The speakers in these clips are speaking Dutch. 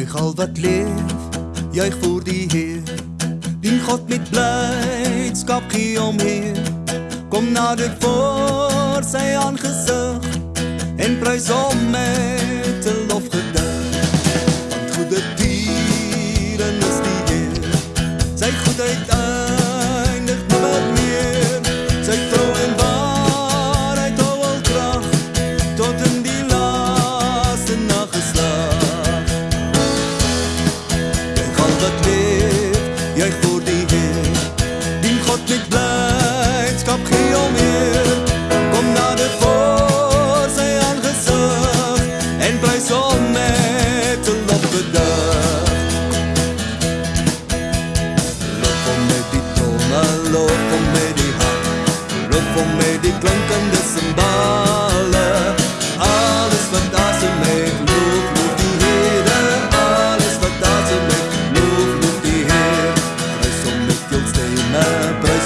juig al wat leef, juig voor die Heer. Dien God met blijdskap, gee om Heer. Kom nader voor sy aangezicht en prijs om mij. wordt dit blijdschap geel meer. Kom naar de voorzij aangezag en prijs om met te lopen dag. Loop om mee die tonen, loop om mee die hart, loop om mee die klanken klankende baan.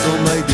做谜底。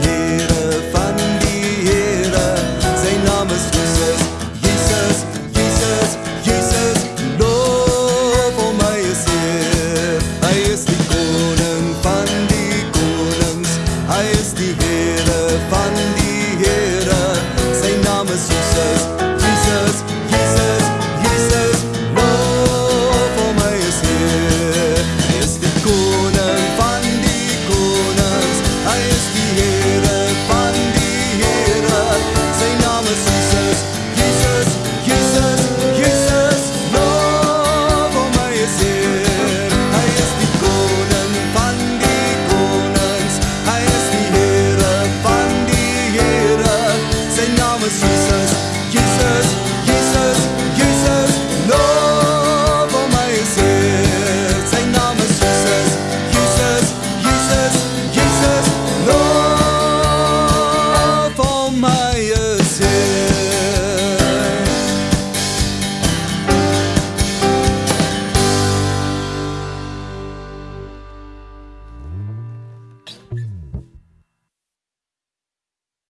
promises you else is